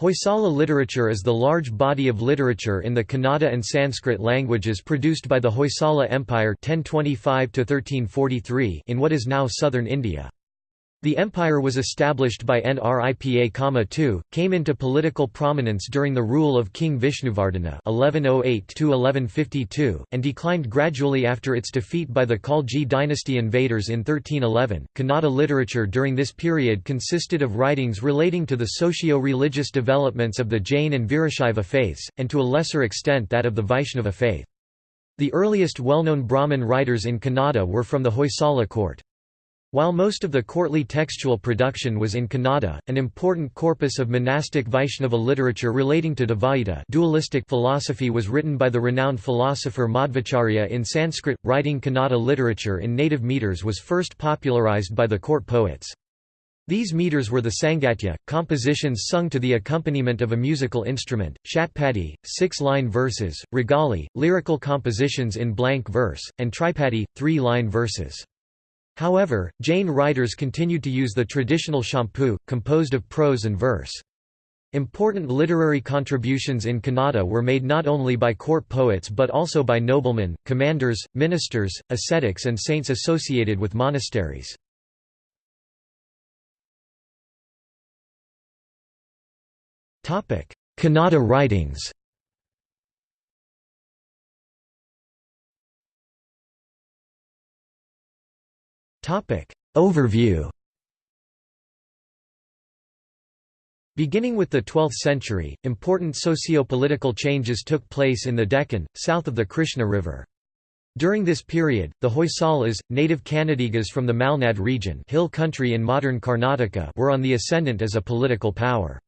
Hoysala literature is the large body of literature in the Kannada and Sanskrit languages produced by the Hoysala Empire 1025 in what is now southern India. The empire was established by Nripa II, came into political prominence during the rule of King Vishnuvardhana (1108–1152), and declined gradually after its defeat by the Khalji dynasty invaders in 1311. Kannada literature during this period consisted of writings relating to the socio-religious developments of the Jain and Virashaiva faiths, and to a lesser extent that of the Vaishnava faith. The earliest well-known Brahmin writers in Kannada were from the Hoysala court. While most of the courtly textual production was in Kannada, an important corpus of monastic Vaishnava literature relating to Dvaita dualistic philosophy was written by the renowned philosopher Madhvacharya in Sanskrit. Writing Kannada literature in native meters was first popularized by the court poets. These meters were the Sangatya, compositions sung to the accompaniment of a musical instrument, Shatpadi, six-line verses, Ragali, lyrical compositions in blank verse, and Tripadi, three-line verses. However, Jain writers continued to use the traditional champu, composed of prose and verse. Important literary contributions in Kannada were made not only by court poets but also by noblemen, commanders, ministers, ascetics and saints associated with monasteries. Kannada writings Overview Beginning with the 12th century, important socio-political changes took place in the Deccan, south of the Krishna River. During this period, the Hoysalas, native Kannadigas from the Malnad region hill country in modern Karnataka were on the ascendant as a political power.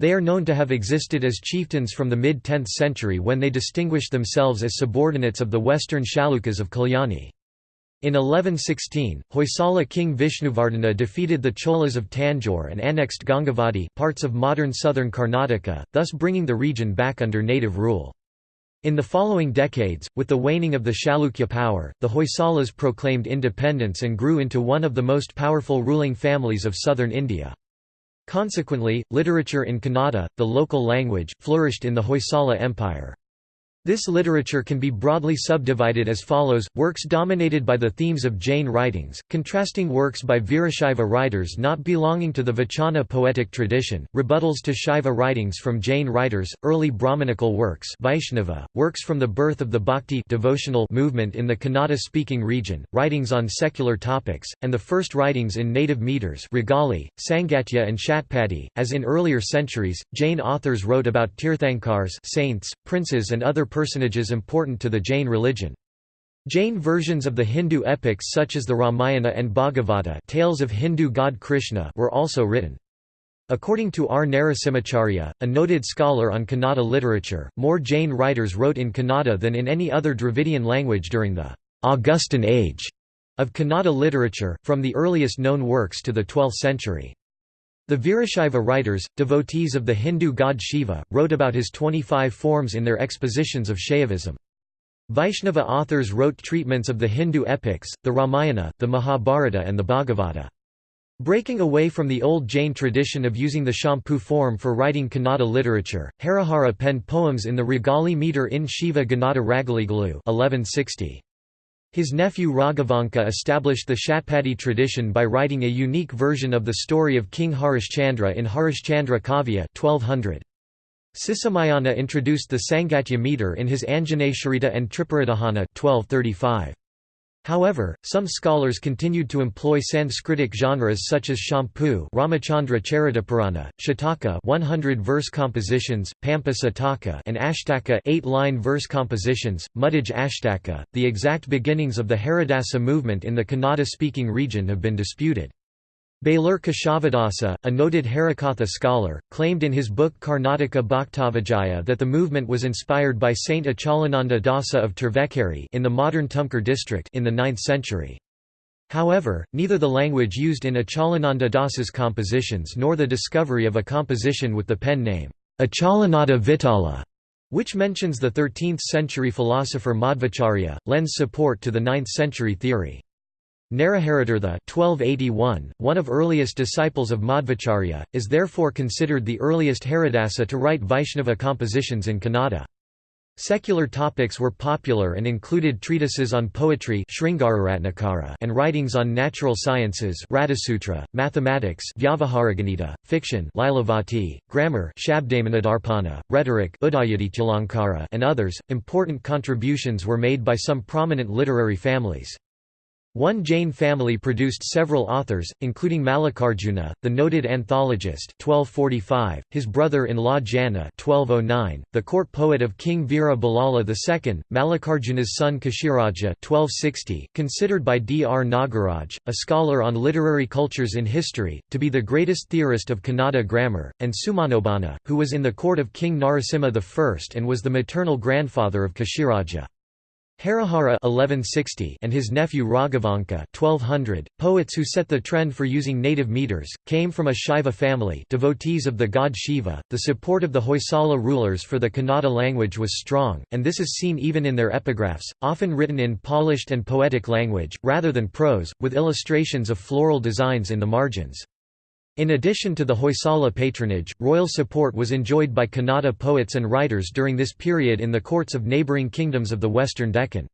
They are known to have existed as chieftains from the mid-10th century when they distinguished themselves as subordinates of the western Chalukyas of Kalyani. In 1116, Hoysala king Vishnuvardhana defeated the Cholas of Tanjore and annexed Gangavadi parts of modern southern Karnataka, thus bringing the region back under native rule. In the following decades, with the waning of the Chalukya power, the Hoysalas proclaimed independence and grew into one of the most powerful ruling families of southern India. Consequently, literature in Kannada, the local language, flourished in the Hoysala Empire. This literature can be broadly subdivided as follows, works dominated by the themes of Jain writings, contrasting works by Virashaiva writers not belonging to the Vachana poetic tradition, rebuttals to Shaiva writings from Jain writers, early Brahmanical works Vaishnava, works from the birth of the Bhakti devotional movement in the Kannada-speaking region, writings on secular topics, and the first writings in native meters Ragali, Sangatya and Shatpadi. As in earlier centuries, Jain authors wrote about Tirthankars saints, princes and other personages important to the Jain religion. Jain versions of the Hindu epics such as the Ramayana and Bhagavata tales of Hindu god Krishna were also written. According to R. Narasimhacharya, a noted scholar on Kannada literature, more Jain writers wrote in Kannada than in any other Dravidian language during the Augustan age of Kannada literature, from the earliest known works to the 12th century. The Virashaiva writers, devotees of the Hindu god Shiva, wrote about his 25 forms in their expositions of Shaivism. Vaishnava authors wrote treatments of the Hindu epics, the Ramayana, the Mahabharata and the Bhagavata. Breaking away from the old Jain tradition of using the champu form for writing Kannada literature, Harihara penned poems in the Ragali meter in Shiva Ganada Ragaligalu 1160. His nephew Raghavanka established the Shatpadi tradition by writing a unique version of the story of King Harishchandra in Harishchandra Kavya 1200. Sisamayana introduced the Sangatya meter in his Anjaneshwarita and Tripuradahana 1235. However, some scholars continued to employ Sanskritic genres such as Champu Ramachandra Charitapurana, Shataka 100 verse compositions, Pampa Sataka and Ashtaka 8 line verse compositions, Muddaj Ashtaka. The exact beginnings of the Haridasa movement in the Kannada-speaking region have been disputed. Belur Keshavadasa, a noted Harikatha scholar, claimed in his book Karnataka Bhaktavijaya that the movement was inspired by Saint Achalananda Dasa of Tervekeri in the modern Tumkur district in the 9th century. However, neither the language used in Achalananda Dasa's compositions nor the discovery of a composition with the pen name, Achalananda Vitala, which mentions the 13th century philosopher Madhvacharya, lends support to the 9th century theory. Naraharitirtha 1281, one of earliest disciples of Madhvacharya, is therefore considered the earliest Haridasa to write Vaishnava compositions in Kannada. Secular topics were popular and included treatises on poetry and writings on natural sciences mathematics fiction grammar rhetoric and others. Important contributions were made by some prominent literary families. One Jain family produced several authors, including Mallikarjuna, the noted anthologist 1245, his brother-in-law Jana 1209, the court poet of King Veera II, Mallikarjuna's son Kashiraja 1260, considered by D. R. Nagaraj, a scholar on literary cultures in history, to be the greatest theorist of Kannada grammar, and Sumanobana, who was in the court of King Narasimha I and was the maternal grandfather of Kashiraja. Harihara 1160 and his nephew Raghavanka 1200, poets who set the trend for using native meters, came from a Shaiva family devotees of the god Shiva. The support of the Hoysala rulers for the Kannada language was strong, and this is seen even in their epigraphs, often written in polished and poetic language, rather than prose, with illustrations of floral designs in the margins. In addition to the Hoysala patronage, royal support was enjoyed by Kannada poets and writers during this period in the courts of neighbouring kingdoms of the western Deccan.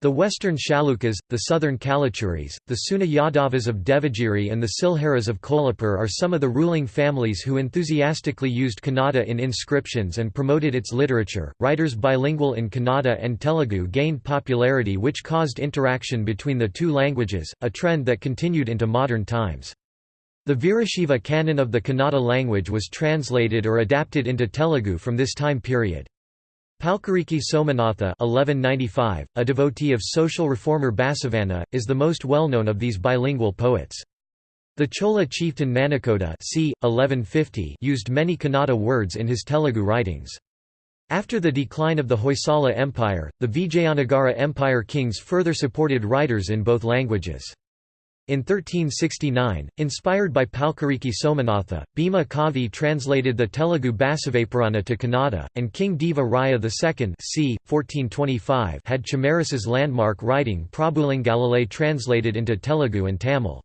The western Chalukyas, the southern Kalachuris, the Seuna Yadavas of Devagiri and the Silharas of Kolhapur are some of the ruling families who enthusiastically used Kannada in inscriptions and promoted its literature. Writers bilingual in Kannada and Telugu gained popularity which caused interaction between the two languages, a trend that continued into modern times. The Virashaiva canon of the Kannada language was translated or adapted into Telugu from this time period. Palkuriki Somanatha 1195, a devotee of social reformer Basavanna, is the most well-known of these bilingual poets. The Chola chieftain Manakoda c. 1150 used many Kannada words in his Telugu writings. After the decline of the Hoysala Empire, the Vijayanagara Empire kings further supported writers in both languages. In 1369, inspired by Palkuriki Somanatha, Bhima Kavi translated the Telugu Basavapurana to Kannada, and King Deva Raya II c. 1425 had Chamarasa's landmark writing Prabhulingalale translated into Telugu and Tamil.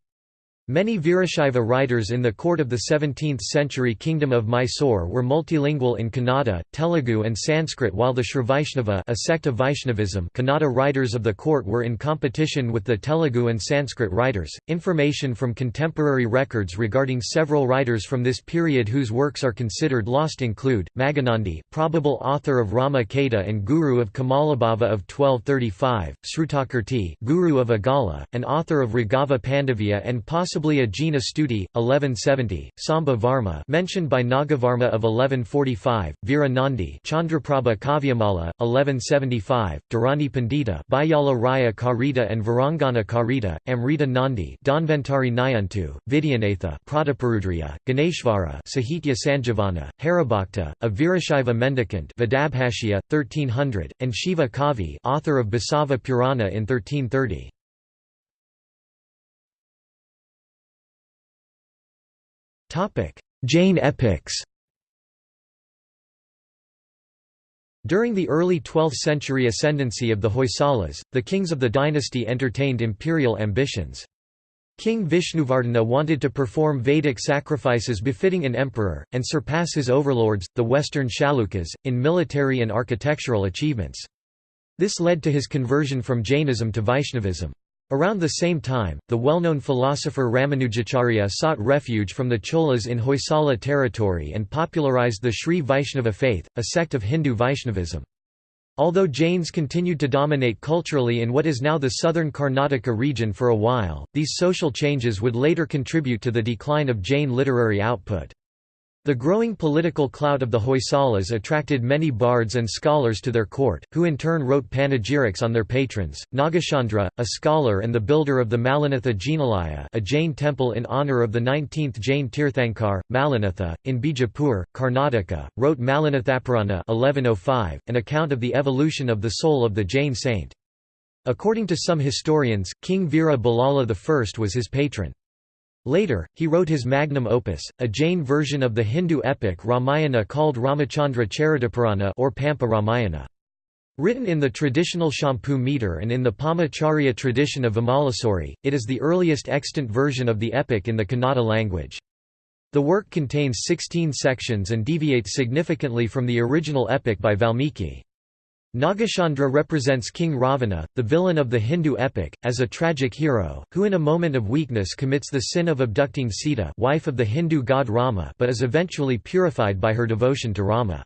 Many Virashaiva writers in the court of the 17th-century Kingdom of Mysore were multilingual in Kannada, Telugu and Sanskrit while the Srivaishnava a sect of Vaishnavism Kannada writers of the court were in competition with the Telugu and Sanskrit writers. Information from contemporary records regarding several writers from this period whose works are considered lost include, Maganandi probable author of Rama Kata and Guru of Kamalabhava of 1235, Srutakirti Guru of Agala, and author of Raghava Pandavya and possibly possibly a Jina Stuti, 1170, Samba Varma mentioned by Nagavarma of 1145, Veera Nandi Kavyamala, 1175, Dharani Pandita Bayala Raya Karita and Varangana Karita, Amrita Nandi Dhanvantari Nayantu, Vidyanatha Prataparudriya, Ganeshvara Sahitya Sanjivana, Haribhakta, a Virashaiva mendicant Vedabhashya, 1300, and Shiva Kavi author of Basava Purana in 1330. Jain epics During the early 12th century ascendancy of the Hoysalas, the kings of the dynasty entertained imperial ambitions. King Vishnuvardhana wanted to perform Vedic sacrifices befitting an emperor, and surpass his overlords, the western Chalukyas, in military and architectural achievements. This led to his conversion from Jainism to Vaishnavism. Around the same time, the well-known philosopher Ramanujacharya sought refuge from the Cholas in Hoysala territory and popularized the Sri Vaishnava faith, a sect of Hindu Vaishnavism. Although Jains continued to dominate culturally in what is now the southern Karnataka region for a while, these social changes would later contribute to the decline of Jain literary output. The growing political clout of the Hoysalas attracted many bards and scholars to their court, who in turn wrote panegyrics on their patrons. Nagachandra, a scholar and the builder of the Malinatha Jinalaya, a Jain temple in honor of the 19th Jain Tirthankar, Malinatha, in Bijapur, Karnataka, wrote Malinathapurana 1105, an account of the evolution of the soul of the Jain saint. According to some historians, King Veera Ballala I was his patron. Later, he wrote his magnum opus, a Jain version of the Hindu epic Ramayana called Ramachandra Charitapurana or Pampa Ramayana. Written in the traditional Champu meter and in the Pama-Charya tradition of Vimalasuri, it is the earliest extant version of the epic in the Kannada language. The work contains 16 sections and deviates significantly from the original epic by Valmiki. Nagachandra represents King Ravana, the villain of the Hindu epic, as a tragic hero, who in a moment of weakness commits the sin of abducting Sita wife of the Hindu god Rama but is eventually purified by her devotion to Rama.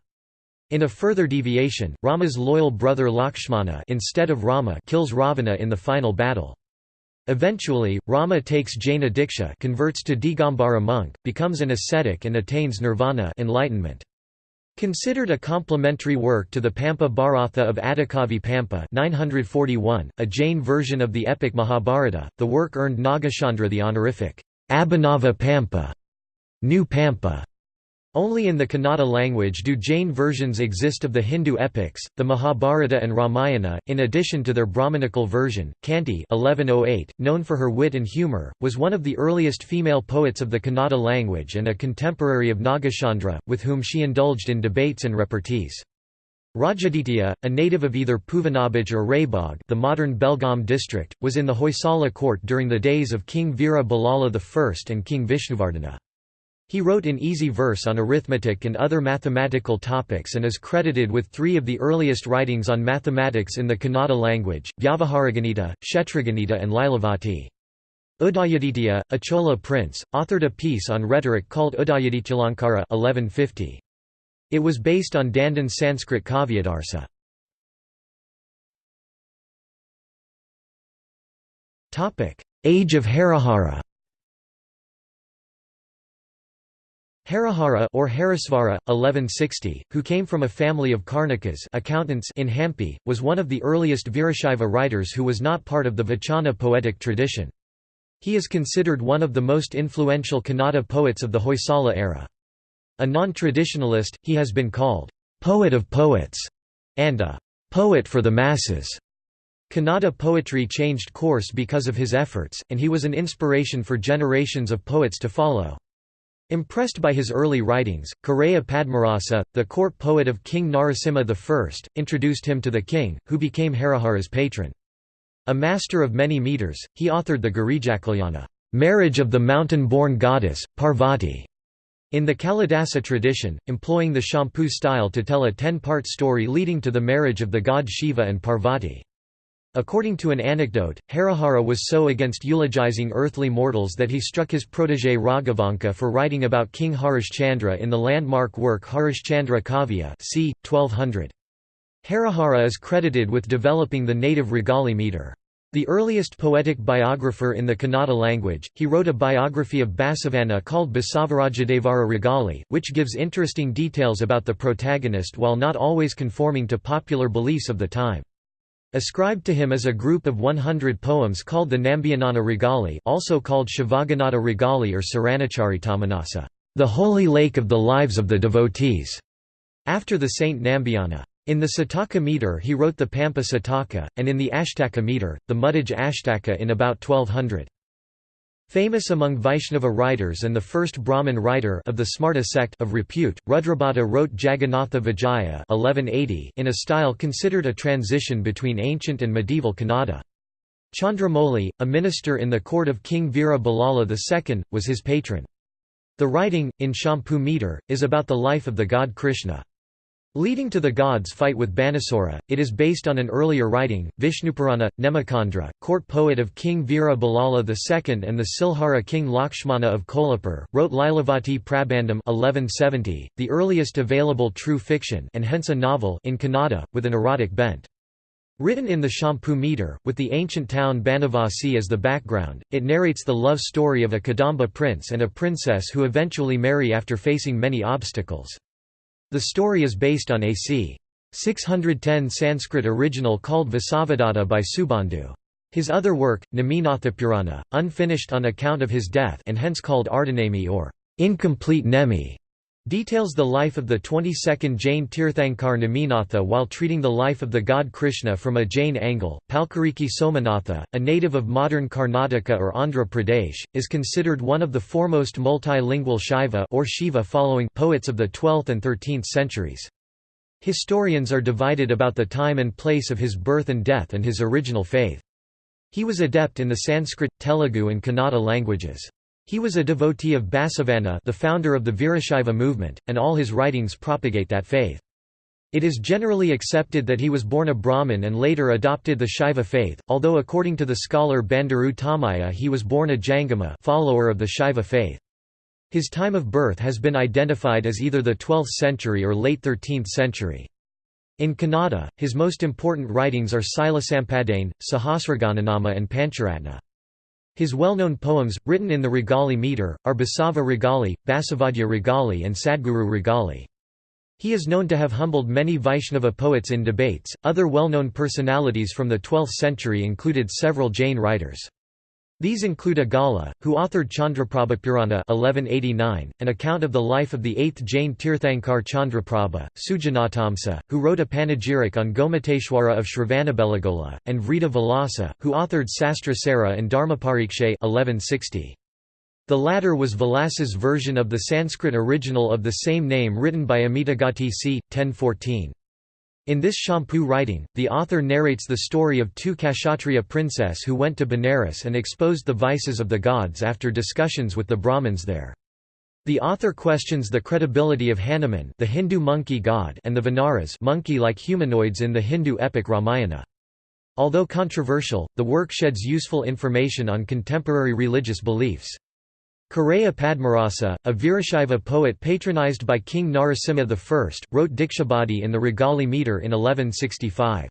In a further deviation, Rama's loyal brother Lakshmana instead of Rama kills Ravana in the final battle. Eventually, Rama takes Jaina Diksha converts to Digambara monk, becomes an ascetic and attains nirvana enlightenment. Considered a complementary work to the Pampa Bharatha of Adikavi Pampa 941, a Jain version of the epic Mahabharata, the work earned Nagachandra the honorific, Abhinava Pampa, New Pampa, only in the Kannada language do Jain versions exist of the Hindu epics, the Mahabharata and Ramayana, in addition to their Brahmanical version. Kanti 1108, known for her wit and humour, was one of the earliest female poets of the Kannada language and a contemporary of Nagachandra, with whom she indulged in debates and repartees. Rajaditya, a native of either Puvanabaj or Raybagh the modern Belgaum district, was in the Hoysala court during the days of King Veera Ballala I and King Vishnuvardhana. He wrote in easy verse on arithmetic and other mathematical topics and is credited with three of the earliest writings on mathematics in the Kannada language, Vyavaharaganita, Kshetraganita and Lilavati. Udayaditya, a Chola prince, authored a piece on rhetoric called Udayadityalankara 1150. It was based on Dandin's Sanskrit Kavyadarsa. Age of Harihara Harihara or Harisvara, 1160, who came from a family of Karnakas accountants in Hampi, was one of the earliest Virashaiva writers who was not part of the Vachana poetic tradition. He is considered one of the most influential Kannada poets of the Hoysala era. A non-traditionalist, he has been called, "...poet of poets", and a "...poet for the masses". Kannada poetry changed course because of his efforts, and he was an inspiration for generations of poets to follow. Impressed by his early writings, Karaya Padmarasa, the court poet of King Narasimha I, introduced him to the king, who became Harihara's patron. A master of many meters, he authored the Girijakalyan marriage of the mountain-born goddess, Parvati, in the Kalidasa tradition, employing the Champu style to tell a ten-part story leading to the marriage of the god Shiva and Parvati. According to an anecdote, Harihara was so against eulogizing earthly mortals that he struck his protégé Raghavanka for writing about King Harishchandra in the landmark work Harishchandra Kavya c. 1200. Harihara is credited with developing the native Regali meter. The earliest poetic biographer in the Kannada language, he wrote a biography of Basavanna called Basavarajadevara Regali, which gives interesting details about the protagonist while not always conforming to popular beliefs of the time. Ascribed to him is a group of 100 poems called the Nambiyanana Regali also called Shivaganata Regali or Saranacharitammanasa, the holy lake of the lives of the devotees, after the saint Nambiyana. In the Sataka meter he wrote the Pampa Sataka, and in the Ashtaka meter, the Muddaj Ashtaka in about 1200. Famous among Vaishnava writers and the first Brahmin writer of the Smarta sect of repute, Rudrabhata wrote Jagannatha Vijaya 1180 in a style considered a transition between ancient and medieval Kannada. Chandramoli, a minister in the court of King Veera Ballala II, was his patron. The writing, in Champu meter, is about the life of the god Krishna. Leading to the gods' fight with Banasura, it is based on an earlier writing, Vishnupurana. Nemichandra, court poet of King Veera II and the Silhara king Lakshmana of Kolhapur, wrote Lilavati Prabandham 1170, the earliest available true fiction and hence a novel in Kannada, with an erotic bent. Written in the Champu meter, with the ancient town Banavasi as the background, it narrates the love story of a Kadamba prince and a princess who eventually marry after facing many obstacles. The story is based on a c. 610 Sanskrit original called Vasavadatta by Subandhu. His other work, Neminathapurana, unfinished on account of his death and hence called Ardhanemi or incomplete Nemi, Details the life of the 22nd Jain Tirthankar Neminatha while treating the life of the god Krishna from a Jain angle. Palkuriki Somanatha, a native of modern Karnataka or Andhra Pradesh, is considered one of the foremost multilingual Shaiva or Shiva following poets of the 12th and 13th centuries. Historians are divided about the time and place of his birth and death and his original faith. He was adept in the Sanskrit, Telugu and Kannada languages. He was a devotee of Basavanna the founder of the Virashaiva movement, and all his writings propagate that faith. It is generally accepted that he was born a Brahmin and later adopted the Shaiva faith, although according to the scholar Bandaru Tamaya he was born a Jangama follower of the Shaiva faith. His time of birth has been identified as either the 12th century or late 13th century. In Kannada, his most important writings are Silasampadane, Sahasragananama and Pancharatna. His well-known poems, written in the Regali meter, are Basava Regali, Basavadya Regali and Sadguru Regali. He is known to have humbled many Vaishnava poets in debates. Other well-known personalities from the 12th century included several Jain writers. These include Agala, who authored Chandraprabha Purana 1189, an account of the life of the 8th Jain Tirthankar Chandraprabha, Sujanatamsa, who wrote a panegyric on Gomateshwara of Shravanabelagola, and Vrita Vilasa, who authored Sastra Sara and Dharmapariksha 1160. The latter was Vilasa's version of the Sanskrit original of the same name written by Amitagati c. 1014. In this champu writing, the author narrates the story of two Kshatriya princess who went to Benares and exposed the vices of the gods after discussions with the Brahmins there. The author questions the credibility of Hanuman the Hindu monkey god and the Vanaras monkey-like humanoids in the Hindu epic Ramayana. Although controversial, the work sheds useful information on contemporary religious beliefs. Karaya Padmarasa, a Virashaiva poet patronized by King Narasimha I, wrote Dikshabadi in the Regali meter in 1165.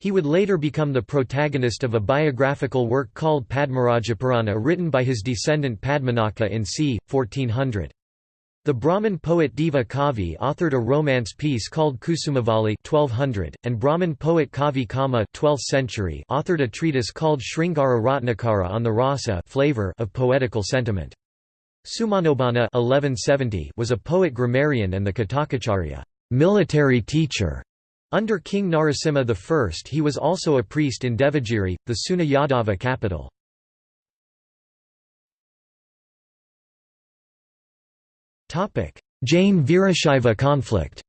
He would later become the protagonist of a biographical work called Padmarajapurana written by his descendant Padmanaka in c. 1400. The Brahmin poet Deva Kavi authored a romance piece called Kusumavali 1200, and Brahmin poet Kavi Kama 12th century authored a treatise called Sringara Ratnakara on the rasa flavor of poetical sentiment. Sumanobana 1170 was a poet grammarian and the Katakacharya military teacher. Under King Narasimha I he was also a priest in Devagiri, the Seuna Yadava capital. Jain-Virashaiva conflict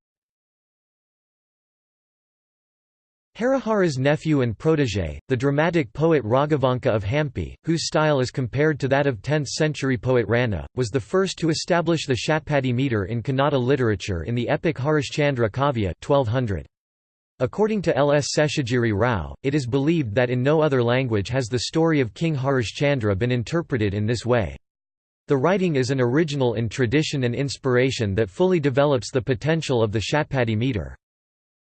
Harihara's nephew and protégé, the dramatic poet Raghavanka of Hampi, whose style is compared to that of 10th-century poet Ranna, was the first to establish the Shatpadi meter in Kannada literature in the epic Harishchandra Kavya 1200. According to L. S. Seshagiri Rao, it is believed that in no other language has the story of King Harishchandra been interpreted in this way. The writing is an original in tradition and inspiration that fully develops the potential of the Shatpadi meter.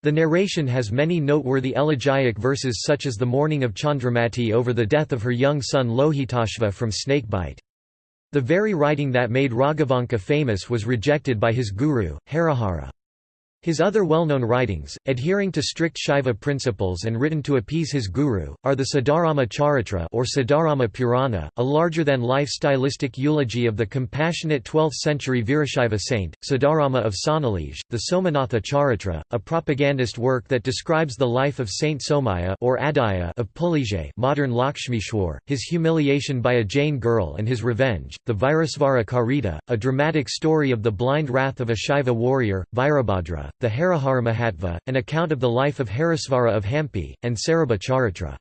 The narration has many noteworthy elegiac verses such as the mourning of Chandramati over the death of her young son Lohitashva from snakebite. The very writing that made Raghavanka famous was rejected by his guru, Harihara. His other well-known writings, adhering to strict Shaiva principles and written to appease his guru, are the Siddharama Charitra or Siddharama Purana, a larger-than-life stylistic eulogy of the compassionate 12th-century Virashaiva saint, Siddharama of Sonalij, the Somanatha Charitra, a propagandist work that describes the life of Saint Somaya or Adaya of Pulige modern Lakshmishwar, his humiliation by a Jain girl and his revenge, the Virasvara Karita, a dramatic story of the blind wrath of a Shaiva warrior, Virabhadra, the Harihara an account of the life of Harisvara of Hampi, and Sarabha.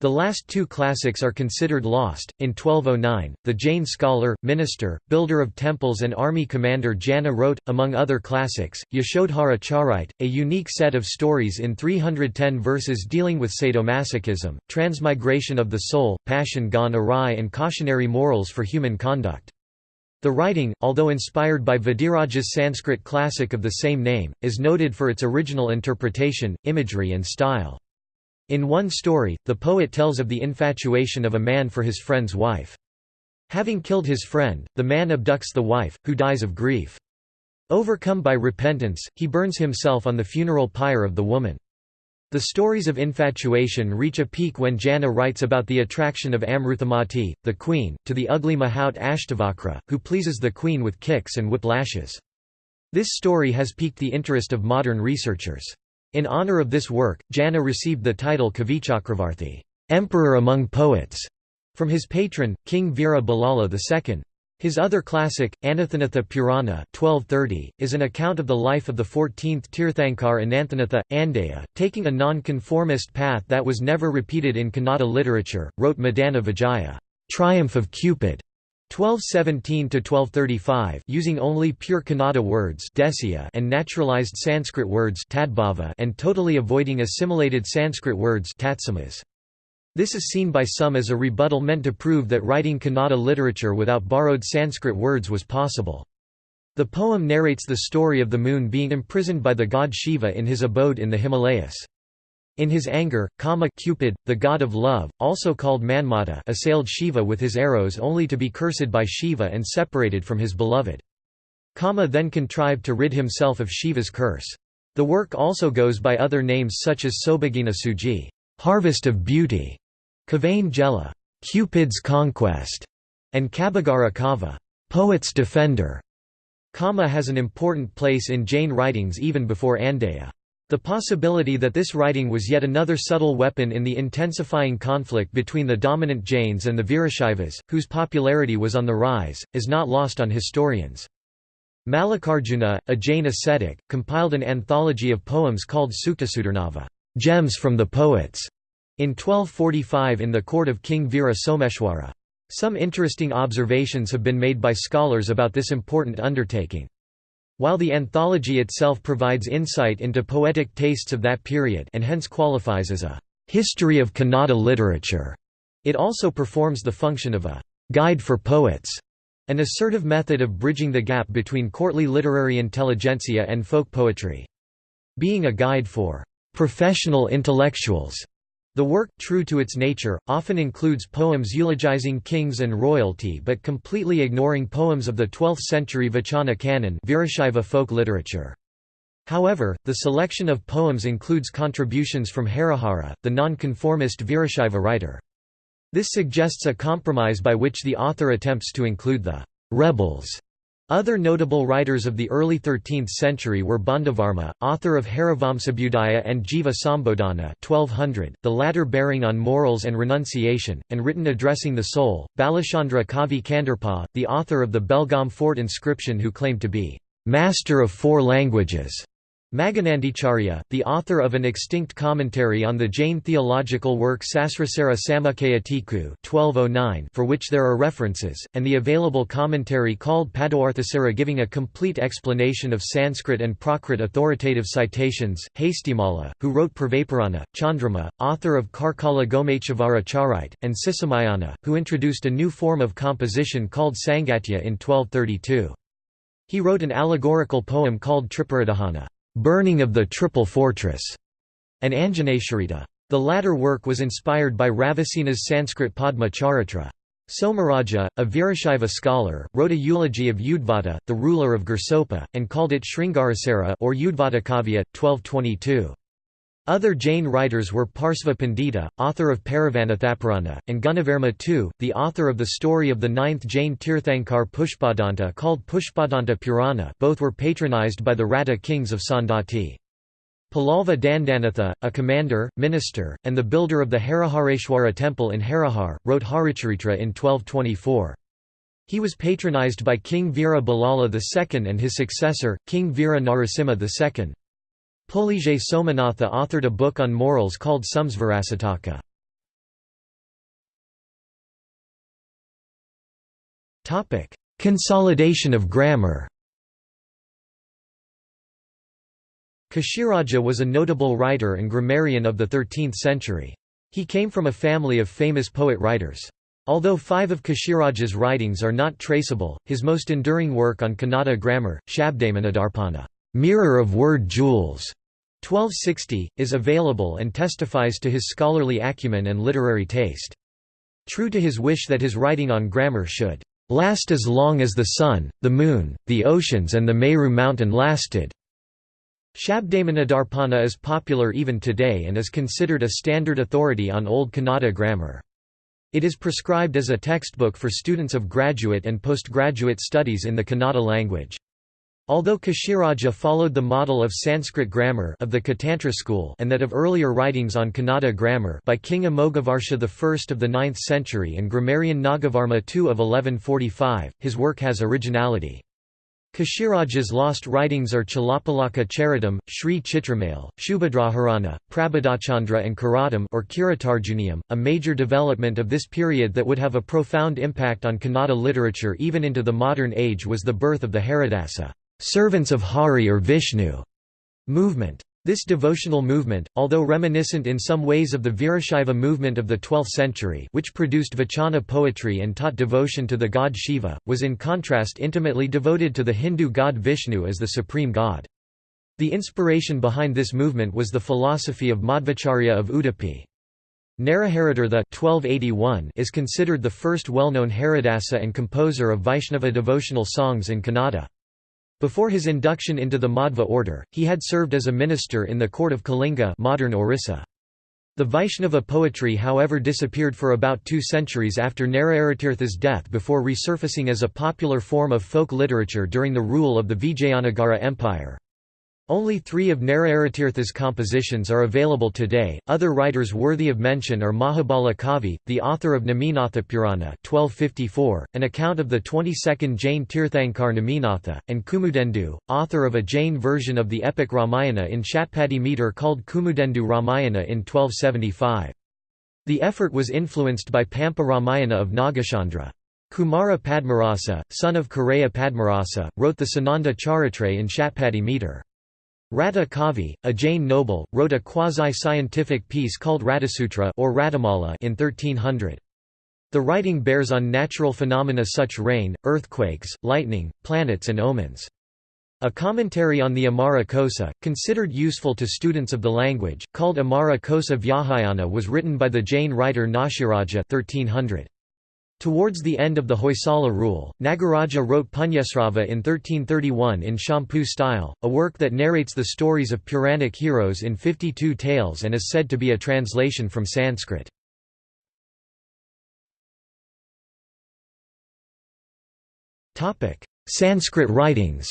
The last two classics are considered lost. In 1209, the Jain scholar, minister, builder of temples, and army commander Jana wrote, among other classics, Yashodhara Charite, a unique set of stories in 310 verses dealing with sadomasochism, transmigration of the soul, passion gone awry, and cautionary morals for human conduct. The writing, although inspired by Vidiraja's Sanskrit classic of the same name, is noted for its original interpretation, imagery and style. In one story, the poet tells of the infatuation of a man for his friend's wife. Having killed his friend, the man abducts the wife, who dies of grief. Overcome by repentance, he burns himself on the funeral pyre of the woman. The stories of infatuation reach a peak when Jana writes about the attraction of Amruthamati, the queen, to the ugly Mahout Ashtavakra, who pleases the queen with kicks and whiplashes. This story has piqued the interest of modern researchers. In honor of this work, Jana received the title Kavichakravarthi Emperor among Poets, from his patron, King Veera II. His other classic, Ananthanatha Purana 1230, is an account of the life of the 14th Tirthankar Ananthanatha, Andeya, taking a non-conformist path that was never repeated in Kannada literature, wrote Madana Vijaya, Triumph of Cupid, 1217–1235 using only pure Kannada words and naturalized Sanskrit words and totally avoiding assimilated Sanskrit words this is seen by some as a rebuttal meant to prove that writing Kannada literature without borrowed Sanskrit words was possible. The poem narrates the story of the moon being imprisoned by the god Shiva in his abode in the Himalayas. In his anger, Kama Cupid, the god of love, also called Manmata assailed Shiva with his arrows only to be cursed by Shiva and separated from his beloved. Kama then contrived to rid himself of Shiva's curse. The work also goes by other names such as Sobhagina Suji harvest of beauty", Kavain Jela, Cupid's Conquest, and Kabagara Kava, Poet's Defender. Kama has an important place in Jain writings even before Andeya. The possibility that this writing was yet another subtle weapon in the intensifying conflict between the dominant Jains and the Virashaivas, whose popularity was on the rise, is not lost on historians. Mallikarjuna, a Jain ascetic, compiled an anthology of poems called Suktasudharnava gems from the poets", in 1245 in the court of King Veera Someshwara. Some interesting observations have been made by scholars about this important undertaking. While the anthology itself provides insight into poetic tastes of that period and hence qualifies as a «history of Kannada literature», it also performs the function of a «guide for poets», an assertive method of bridging the gap between courtly literary intelligentsia and folk poetry. Being a guide for «professional intellectuals» The work, true to its nature, often includes poems eulogizing kings and royalty but completely ignoring poems of the 12th-century Vachana canon Virashaiva folk literature. However, the selection of poems includes contributions from Harihara, the nonconformist Virashaiva writer. This suggests a compromise by which the author attempts to include the «rebels» Other notable writers of the early 13th century were Bandavarma, author of Harivamsabudaya and Jiva Sambodhana 1200, the latter bearing on morals and renunciation, and written addressing the soul, Balachandra Kavi Kandarpa, the author of the Belgaum fort inscription who claimed to be «master of four languages», Maghanandacharya, the author of an extinct commentary on the Jain theological work Sasrasara Samukkaya Tiku 1209 for which there are references, and the available commentary called Padarthasara giving a complete explanation of Sanskrit and Prakrit authoritative citations, Hastimala, who wrote Purvapurana, Chandrama, author of Karkala Gomachavara Charite, and Sisamayana, who introduced a new form of composition called Sangatya in 1232. He wrote an allegorical poem called Tripuradahana burning of the Triple Fortress, and Anjaneshwarita. The latter work was inspired by Ravasina's Sanskrit Padma Charitra. Somaraja, a Virashaiva scholar, wrote a eulogy of Udvata, the ruler of Gursopa, and called it Sringarasara or Udvatakavya, 1222. Other Jain writers were Parsva Pandita, author of Paravanathaparana, and Gunavarma II, the author of the story of the ninth Jain Tirthankar Pushpadanta called Pushpadanta Purana both were patronized by the Ratta kings of Saundatti. Palalva Dandanatha, a commander, minister, and the builder of the Harihareshwara temple in Harihar, wrote Haricharitra in 1224. He was patronized by King Veera II and his successor, King Veera Narasimha II. Pulizhai Somanatha authored a book on morals called Samsvarasataka. Consolidation of grammar Kashiraja was a notable writer and grammarian of the 13th century. He came from a family of famous poet-writers. Although five of Kashiraja's writings are not traceable, his most enduring work on Kannada grammar, Shabdamanidarpana mirror of word jewels, 1260, is available and testifies to his scholarly acumen and literary taste. True to his wish that his writing on grammar should last as long as the sun, the moon, the oceans and the Meru mountain lasted. Shabdamanidarpana is popular even today and is considered a standard authority on Old Kannada grammar. It is prescribed as a textbook for students of graduate and postgraduate studies in the Kannada language. Although Kashiraja followed the model of Sanskrit grammar of the Katantra school and that of earlier writings on Kannada grammar by King Amoghavarsha I of the 9th century and grammarian Nagavarma II of 1145, his work has originality. Kashiraja's lost writings are Chalapalaka Charitam, Sri Chitramail, Shubhadraharana, Prabodhachandra and Karatam or Kiratarjuniam, a major development of this period that would have a profound impact on Kannada literature even into the modern age was the birth of the Haridasa servants of Hari or Vishnu movement. This devotional movement, although reminiscent in some ways of the Virashaiva movement of the 12th century which produced Vachana poetry and taught devotion to the god Shiva, was in contrast intimately devoted to the Hindu god Vishnu as the supreme god. The inspiration behind this movement was the philosophy of Madhvacharya of Udupi. Naraharitirtha 1281 is considered the first well-known Haridasa and composer of Vaishnava devotional songs in Kannada. Before his induction into the Madhva order, he had served as a minister in the court of Kalinga modern Orissa. The Vaishnava poetry however disappeared for about two centuries after Naraharitirtha's death before resurfacing as a popular form of folk literature during the rule of the Vijayanagara Empire. Only three of Naraharitirtha's compositions are available today. Other writers worthy of mention are Mahabala Kavi, the author of Neminatha Purana (1254), an account of the 22nd Jain Tirthankar Neminatha, and Kumudendu, author of a Jain version of the epic Ramayana in Shatpadi meter called Kumudendu Ramayana in 1275. The effort was influenced by Pampa Ramayana of Nagachandra. Kumara Padmarasa, son of Kureya Padmarasa, wrote the Sananda Charitra in Shatpadi meter. Ratta Kavi, a Jain noble, wrote a quasi-scientific piece called Ratasutra or Ratamala in 1300. The writing bears on natural phenomena such rain, earthquakes, lightning, planets and omens. A commentary on the Amara Kosa, considered useful to students of the language, called Amara Kosa Vyahayana was written by the Jain writer Nashiraja 1300. Towards the end of the Hoysala rule, Nagaraja wrote Punyasrava in 1331 in Champu style, a work that narrates the stories of Puranic heroes in 52 tales and is said to be a translation from Sanskrit. Sanskrit writings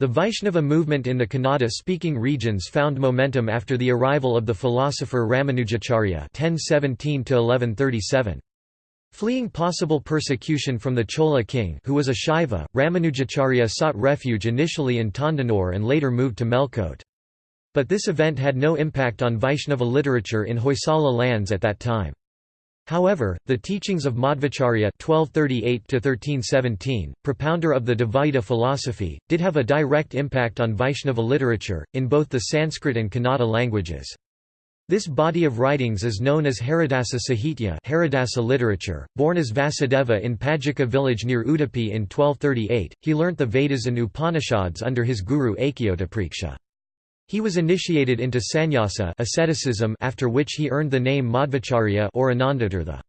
The Vaishnava movement in the Kannada-speaking regions found momentum after the arrival of the philosopher Ramanujacharya (1017–1137). Fleeing possible persecution from the Chola king who was a Shaiva, Ramanujacharya sought refuge initially in Tandanur and later moved to Melkote. But this event had no impact on Vaishnava literature in Hoysala lands at that time. However, the teachings of Madhvacharya (1238–1317), propounder of the Dvaita philosophy, did have a direct impact on Vaishnava literature in both the Sanskrit and Kannada languages. This body of writings is known as Haridasa Sahitya Haridasa literature. Born as Vasudeva in Pajika village near Udupi in 1238, he learnt the Vedas and Upanishads under his guru Akyotapriksha. He was initiated into sannyasa asceticism after which he earned the name Madhvacharya or Anandatirtha.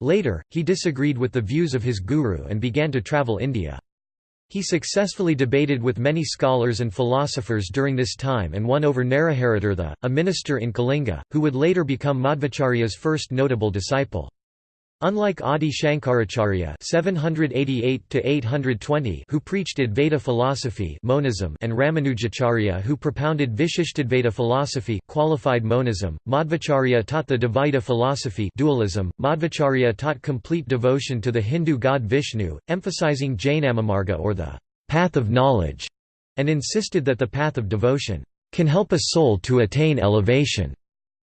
Later, he disagreed with the views of his guru and began to travel India. He successfully debated with many scholars and philosophers during this time and won over Naraharitirtha, a minister in Kalinga, who would later become Madhvacharya's first notable disciple. Unlike Adi Shankaracharya (788–820), who preached Advaita philosophy (monism) and Ramanujacharya, who propounded Vishishtadvaita philosophy (qualified monism), Madhvacharya taught the Dvaita philosophy (dualism). Madhvacharya taught complete devotion to the Hindu god Vishnu, emphasizing Jainamamarga or the path of knowledge, and insisted that the path of devotion can help a soul to attain elevation.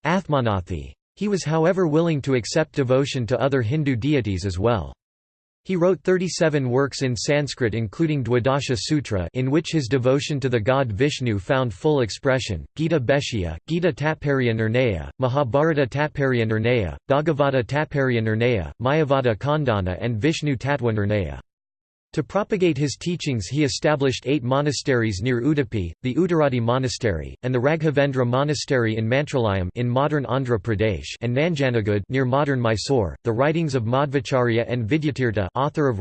Athmanathi he was however willing to accept devotion to other Hindu deities as well. He wrote 37 works in Sanskrit including Dwadasha Sutra in which his devotion to the god Vishnu found full expression, Gita Bhashya, Gita Tatparya Nirnaya, Mahabharata Tatparya Nirnaya, Bhagavata Tatparya Nirnaya, Mayavada Khandana and Vishnu Tattva Nirnaya. To propagate his teachings he established eight monasteries near Udupi, the Uttaradi Monastery, and the Raghavendra Monastery in Mantralayam in modern Andhra Pradesh and Nanjanagud near modern Mysore. The writings of Madhvacharya and Vidyatirtha author of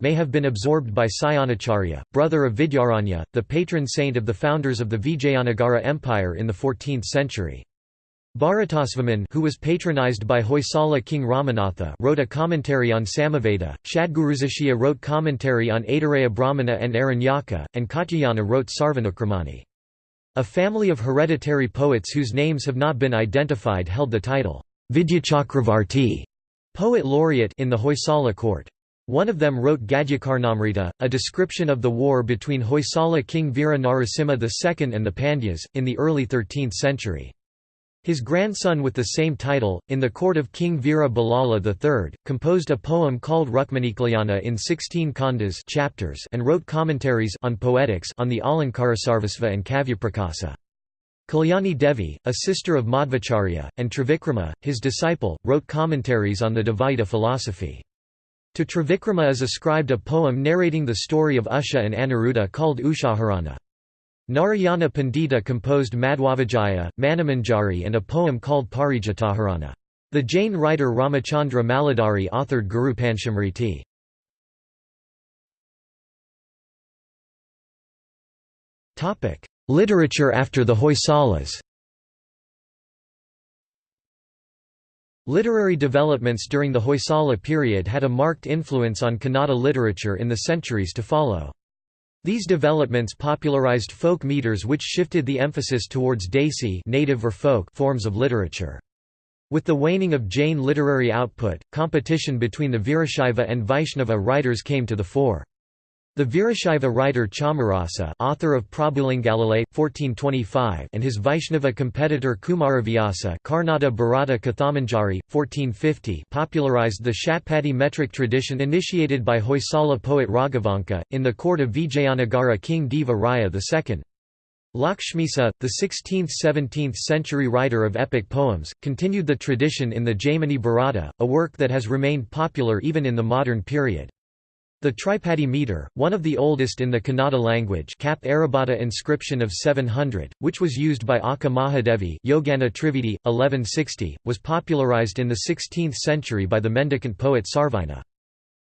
may have been absorbed by Sayanacharya, brother of Vidyaranya, the patron saint of the founders of the Vijayanagara Empire in the 14th century. Bharatasvaman who was patronized by Hoysala king Ramanatha wrote a commentary on Samaveda, Shadgurusashya wrote commentary on Aitareya Brahmana and Aranyaka, and Katyayana wrote Sarvanukramani. A family of hereditary poets whose names have not been identified held the title, Vidyachakravarti, poet laureate in the Hoysala court. One of them wrote Gadyakarnamrita, a description of the war between Hoysala king Veera Narasimha II and the Pandyas, in the early 13th century. His grandson with the same title, in the court of King Veera Ballala III, composed a poem called Rukmanikalyana in 16 khandas chapters and wrote commentaries on poetics on the Alankarasarvasva and Kavyaprakasa. Kalyani Devi, a sister of Madhvacharya, and Trivikrama, his disciple, wrote commentaries on the Dvaita philosophy. To Trivikrama is ascribed a poem narrating the story of Usha and Aniruddha called Ushaharana. Narayana Pandita composed Madhwavijaya, Manimanjari and a poem called Parijataharana. The Jain writer Ramachandra Maladhari authored Guru Panchamriti. Literature after the Hoysalas Literary developments during the Hoysala period had a marked influence on Kannada literature in the centuries to follow. These developments popularized folk meters which shifted the emphasis towards Desi native or folk forms of literature. With the waning of Jain literary output, competition between the Virashaiva and Vaishnava writers came to the fore. The Virashaiva writer Chamarasa author of Prabhulingalile, 1425 and his Vaishnava competitor Kumaravyasa Karnata Bharata Kathamanjari, 1450 popularized the Shatpadi metric tradition initiated by Hoysala poet Raghavanka, in the court of Vijayanagara king Deva Raya II. Lakshmisa, the 16th–17th century writer of epic poems, continued the tradition in the Jaimini Bharata, a work that has remained popular even in the modern period. The Tripadi meter, one of the oldest in the Kannada language cap Arabhata inscription of 700, which was used by Akka Mahadevi Yoganatrividhi, 1160, was popularized in the 16th century by the mendicant poet Sarvajna.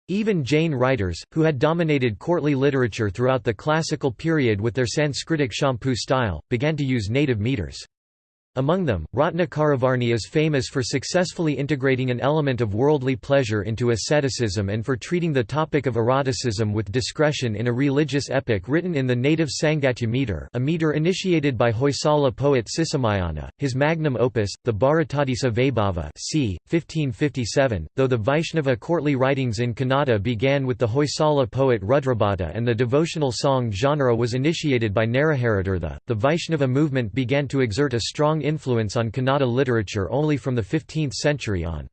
Even Jain writers, who had dominated courtly literature throughout the classical period with their Sanskritic champu style, began to use native meters. Among them, Ratnakaravarni is famous for successfully integrating an element of worldly pleasure into asceticism and for treating the topic of eroticism with discretion in a religious epic written in the native Sangatya meter a meter initiated by Hoysala poet Sisumayana, his magnum opus, the Bharatadisa Vaibhava c. 1557, though the Vaishnava courtly writings in Kannada began with the Hoysala poet Rudrabhata and the devotional song genre was initiated by Naraharitirtha, the Vaishnava movement began to exert a strong influence on Kannada literature only from the 15th century on.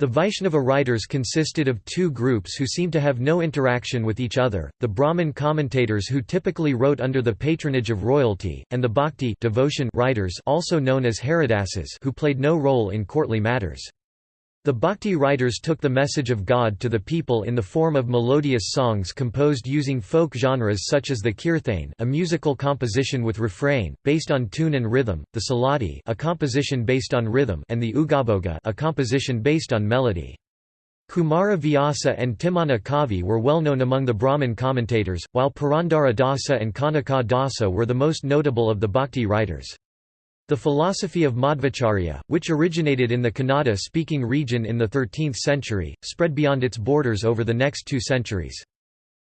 The Vaishnava writers consisted of two groups who seemed to have no interaction with each other, the Brahmin commentators who typically wrote under the patronage of royalty, and the Bhakti devotion writers also known as Haridasas who played no role in courtly matters. The Bhakti writers took the message of God to the people in the form of melodious songs composed using folk genres such as the kirthane a musical composition with refrain, based on tune and rhythm, the suladi a composition based on rhythm and the ugabhoga a composition based on melody. Kumara Vyasa and Timmanna Kavi were well known among the Brahmin commentators, while Purandara Dasa and Kanaka Dasa were the most notable of the Bhakti writers. The philosophy of Madhvacharya, which originated in the Kannada-speaking region in the 13th century, spread beyond its borders over the next two centuries.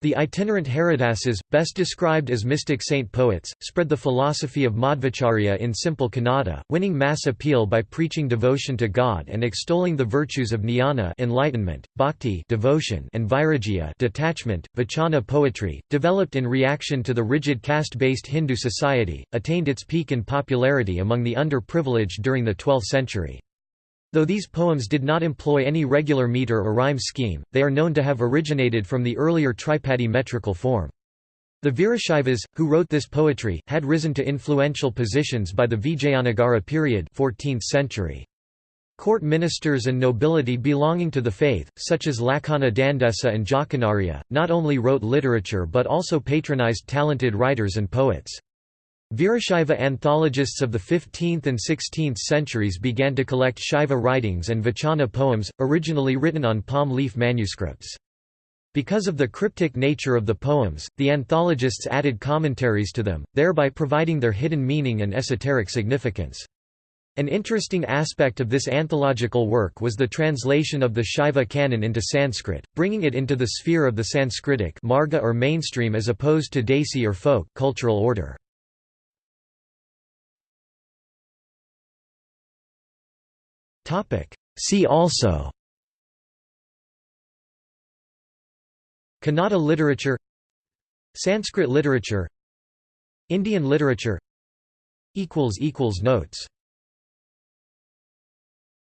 The itinerant Haridasas, best described as mystic saint poets, spread the philosophy of Madhvacharya in simple Kannada, winning mass appeal by preaching devotion to God and extolling the virtues of jnana enlightenment, bhakti devotion and vairagya detachment. Vachana poetry, developed in reaction to the rigid caste-based Hindu society, attained its peak in popularity among the underprivileged during the 12th century. Though these poems did not employ any regular meter or rhyme scheme, they are known to have originated from the earlier tripadi metrical form. The Virashaivas, who wrote this poetry, had risen to influential positions by the Vijayanagara period 14th century. Court ministers and nobility belonging to the faith, such as Lakkanna Dandesa and Jakkanarya, not only wrote literature but also patronized talented writers and poets. Virashaiva anthologists of the 15th and 16th centuries began to collect Shaiva writings and Vachana poems, originally written on palm leaf manuscripts. Because of the cryptic nature of the poems, the anthologists added commentaries to them, thereby providing their hidden meaning and esoteric significance. An interesting aspect of this anthological work was the translation of the Shaiva canon into Sanskrit, bringing it into the sphere of the Sanskritic marga or mainstream as opposed to Desi or folk cultural order. See also. Kannada literature. Sanskrit literature. Indian literature. Notes